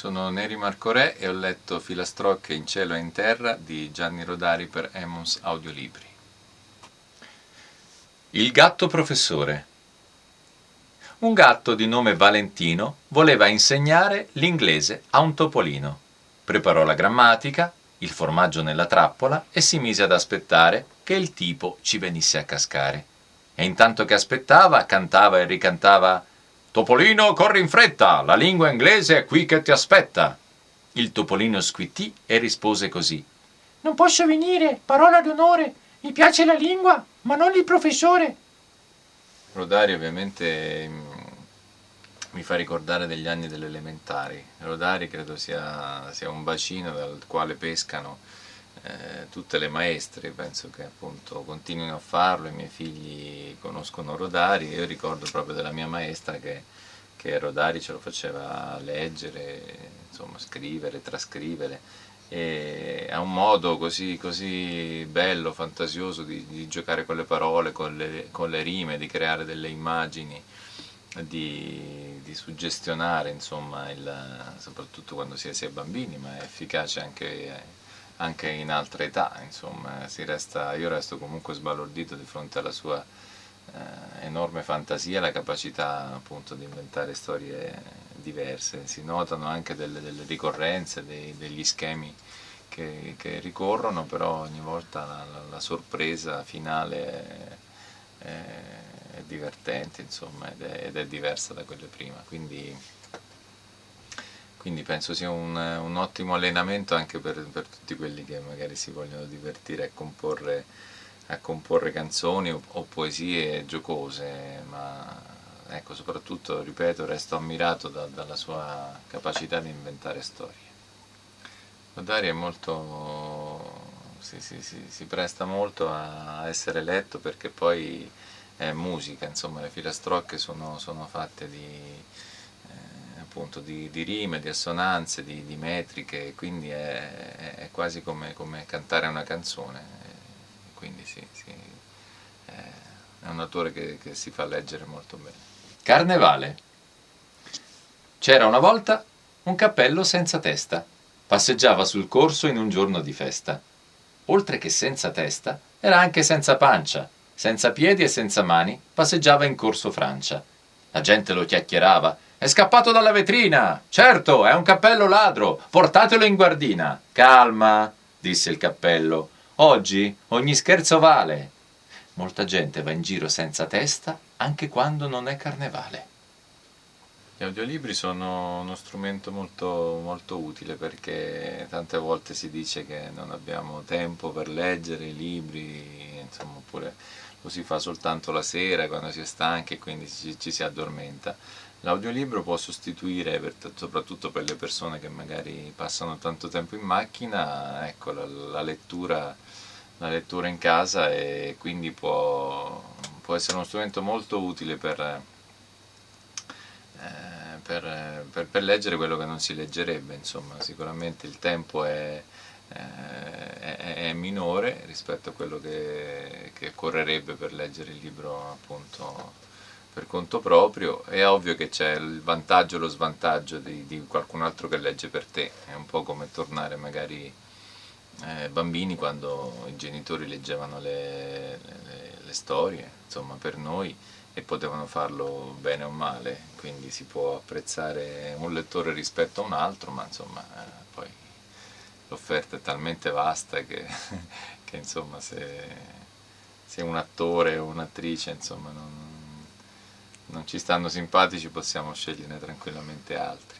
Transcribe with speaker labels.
Speaker 1: Sono Neri Marco Re e ho letto Filastrocche in cielo e in terra di Gianni Rodari per Emmons Audiolibri. Il gatto professore Un gatto di nome Valentino voleva insegnare l'inglese a un topolino. Preparò la grammatica, il formaggio nella trappola e si mise ad aspettare che il tipo ci venisse a cascare. E intanto che aspettava, cantava e ricantava Topolino, corri in fretta, la lingua inglese è qui che ti aspetta. Il topolino squittì e rispose così.
Speaker 2: Non posso venire, parola d'onore, mi piace la lingua, ma non il professore.
Speaker 1: Rodari ovviamente mm, mi fa ricordare degli anni delle elementari. Rodari credo sia, sia un bacino dal quale pescano eh, tutte le maestre, penso che appunto continuino a farlo, i miei figli conoscono Rodari, io ricordo proprio della mia maestra che, che Rodari ce lo faceva leggere, insomma scrivere, trascrivere e ha un modo così, così bello, fantasioso di, di, giocare con le parole, con le, con le, rime, di creare delle immagini, di, di suggestionare, insomma, il, soprattutto quando si è, si è bambini, ma è efficace anche anche in altre età, insomma, resta, io resto comunque sbalordito di fronte alla sua eh, enorme fantasia la capacità appunto di inventare storie diverse, si notano anche delle, delle ricorrenze, dei, degli schemi che, che, ricorrono, però ogni volta la, la, la sorpresa finale è, è, è divertente insomma, ed, è, ed è diversa da quelle prima. Quindi, quindi penso sia un, un ottimo allenamento anche per, per, tutti quelli che magari si vogliono divertire a comporre, a comporre canzoni o, o, poesie giocose, ma ecco, soprattutto, ripeto, resto ammirato da, dalla sua capacità di inventare storie. Rodari è molto, si, si, si, si presta molto a essere letto perché poi è musica, insomma le filastrocche sono, sono fatte di appunto di, di rime, di assonanze, di, di metriche, quindi è, è quasi come, come, cantare una canzone, quindi sì, sì, è un autore che, che si fa leggere molto bene.
Speaker 3: Carnevale C'era una volta un cappello senza testa, passeggiava sul corso in un giorno di festa. Oltre che senza testa, era anche senza pancia, senza piedi e senza mani, passeggiava in corso Francia. La gente lo chiacchierava è scappato dalla vetrina! Certo, è un cappello ladro! Portatelo in guardina! Calma, disse il cappello. Oggi ogni scherzo vale. Molta gente va in giro senza testa anche quando non è carnevale.
Speaker 1: Gli audiolibri sono uno strumento molto, molto utile perché tante volte si dice che non abbiamo tempo per leggere i libri, insomma, oppure lo si fa soltanto la sera quando si è stanchi e quindi ci, ci si addormenta. L'audiolibro può sostituire, per, soprattutto per le persone che magari passano tanto tempo in macchina, ecco, la, la, lettura, la, lettura, in casa e quindi può, può, essere uno strumento molto utile per, eh, per, per, leggere quello che non si leggerebbe, insomma, sicuramente il tempo è, è, è minore rispetto a quello che, che occorrerebbe per leggere il libro appunto per conto proprio, è ovvio che c'è il vantaggio e lo svantaggio di, di, qualcun altro che legge per te, è un po' come tornare magari eh, bambini quando i genitori leggevano le, le, le, storie, insomma per noi, e potevano farlo bene o male, quindi si può apprezzare un lettore rispetto a un altro, ma insomma eh, poi l'offerta è talmente vasta che, che insomma se, se un attore o un'attrice non non ci stanno simpatici possiamo sceglierne tranquillamente altri.